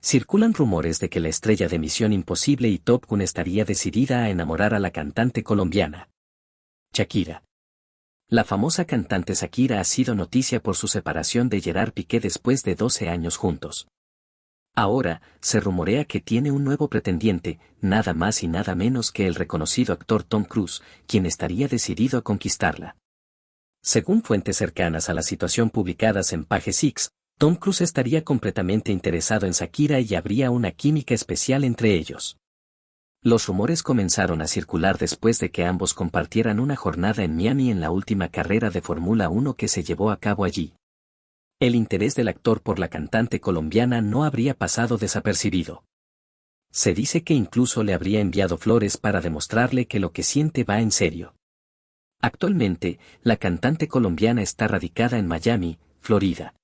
Circulan rumores de que la estrella de Misión Imposible y Top Gun estaría decidida a enamorar a la cantante colombiana. Shakira. La famosa cantante Shakira ha sido noticia por su separación de Gerard Piqué después de 12 años juntos. Ahora, se rumorea que tiene un nuevo pretendiente, nada más y nada menos que el reconocido actor Tom Cruise, quien estaría decidido a conquistarla. Según fuentes cercanas a la situación publicadas en Page Six, Tom Cruise estaría completamente interesado en Shakira y habría una química especial entre ellos. Los rumores comenzaron a circular después de que ambos compartieran una jornada en Miami en la última carrera de Fórmula 1 que se llevó a cabo allí. El interés del actor por la cantante colombiana no habría pasado desapercibido. Se dice que incluso le habría enviado flores para demostrarle que lo que siente va en serio. Actualmente, la cantante colombiana está radicada en Miami, Florida.